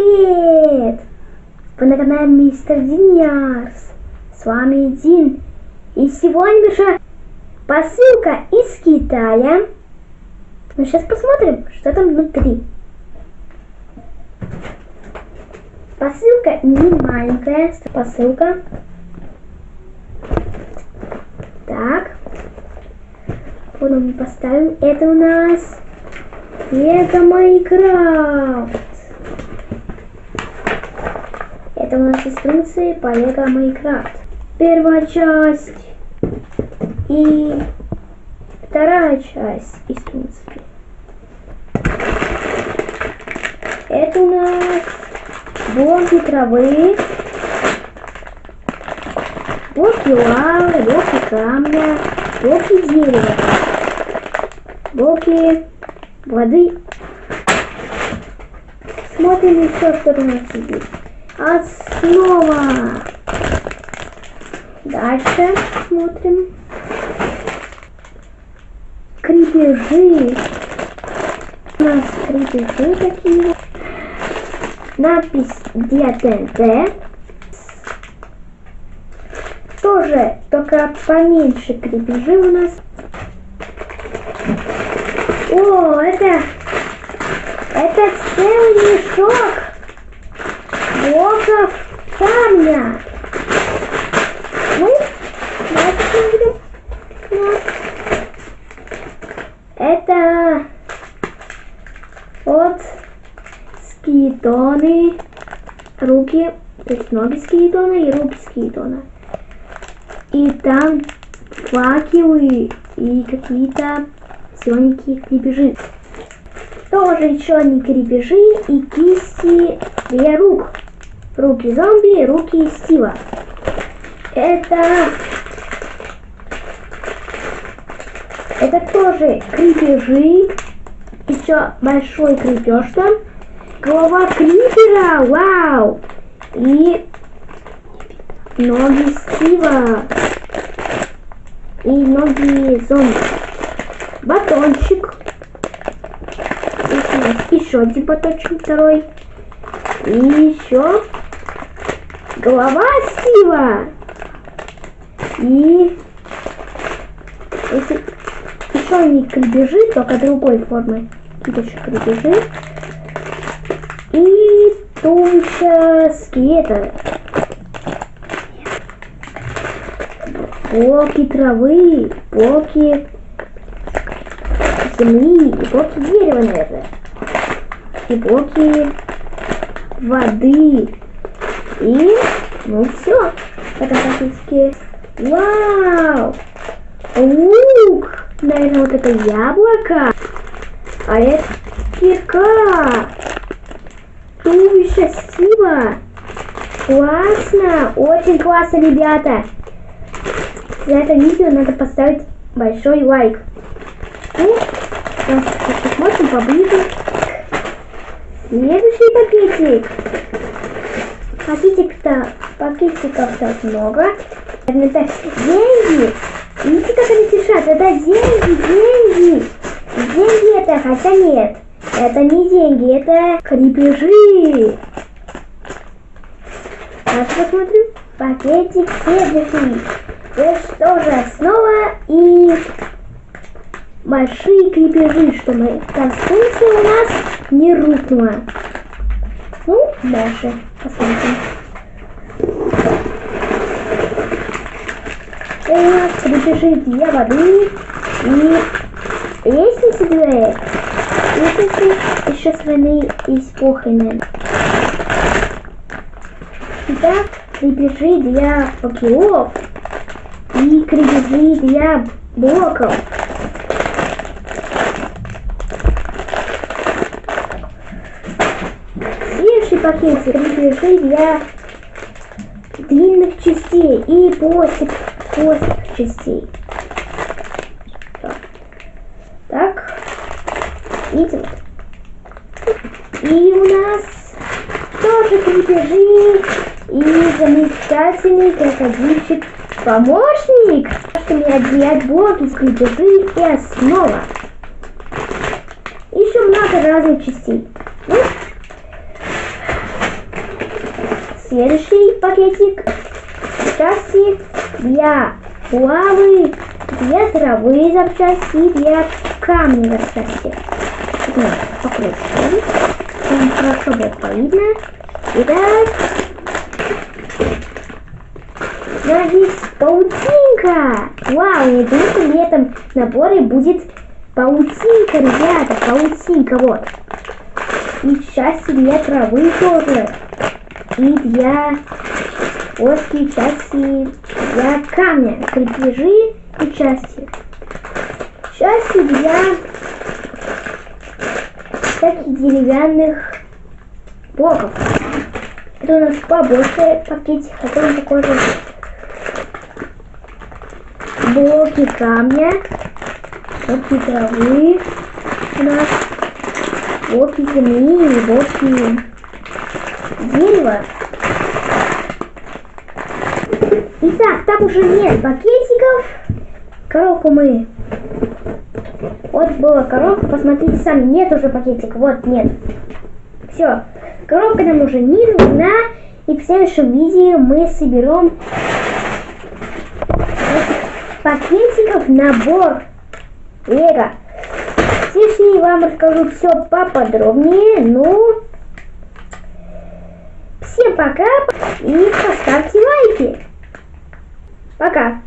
привет! Вы на канале Мистер Диньярс. С вами Дин. И сегодня же посылка из Китая. Мы сейчас посмотрим, что там внутри. Посылка не маленькая, посылка. Так. Вот мы поставим. Это у нас Лего Майнкрафт. Это у нас инструкции по Лего Майнкрафт. Первая часть и вторая часть инструкции. Это у нас блоки травы, блоки лавы, блоки камня, блоки дерева, блоки воды. Смотрим еще, что у нас есть. Основа. Дальше смотрим. Крепежи. У нас крепежи такие. Надпись ДТНТ. Тоже, только поменьше крепежи у нас. О, это... Это целый мешок блоков камня. Мы. Это вот скитоны, руки, то есть ноги скитона и руки скитона. И там факелы и какие-то зелененькие крепежи. Тоже еще одни крепежи и кисти для рук. Руки зомби, руки Стива. Это... Это тоже крепежи. Еще большой крепеж там. Голова крипера, вау! И ноги Стива. И ноги зомби. Батончик. Еще один батончик второй. И еще голова Стива. И если еще не крепежи, только другой формы. Еще крепежи. И туловище скелета. Блоки травы, блоки земли, и блоки дерева, наверное. И блоки воды. И, ну все, это практически... Вау! Лук! Наверное, вот это яблоко. А это кирка. Туловище Стива. Классно! Очень классно, ребята! За это видео надо поставить большой лайк. Ну, посмотрим поближе. Следующий пакетик. Пакетик-то, пакетиков-то много. Это деньги. Видите, как они пишут? Это деньги, деньги. Деньги это, хотя нет. Это не деньги, это крепежи. Давайте посмотрим. Пакетик следующий. Это тоже основа и большие крепежи, чтобы конструкция у нас не рухнула. Ну, дальше посмотрим. У нас для воды и лестницы для лестницы еще с войны испоханы. Итак, крепежи для факелов и крепежи для блоков. Следующий пакет крепежи для длинных частей и плоских, плоских частей. Так. так. Видите? И у нас тоже крепежи и замечательный крокодильчик помощник, чтобы отделять блоки с крепежи и основа. Еще много разных частей. Ну, следующий пакетик. Части для лавы, для травы запчасти, для камня запчасти. Покрутим. Там хорошо будет видно. Итак, здесь паутинка. Вау, я думаю, что в этом наборе будет паутинка, ребята, паутинка, вот. И части для травы тоже. Для плоские части для камня, крепежи и части. Части для всяких деревянных блоков. Это у нас побольше пакетик, который такой же блоки камня, блоки травы у нас, блоки земли и блоки дерева. Итак, там уже нет пакетиков. Коробку мы... Вот была коробка, посмотрите сами, нет уже пакетиков, вот нет. Все, коробка нам уже не нужна. И в следующем видео мы соберем пакетиков набор Лего. Здесь я вам расскажу все поподробнее. Ну, всем пока и поставьте лайки. Пока.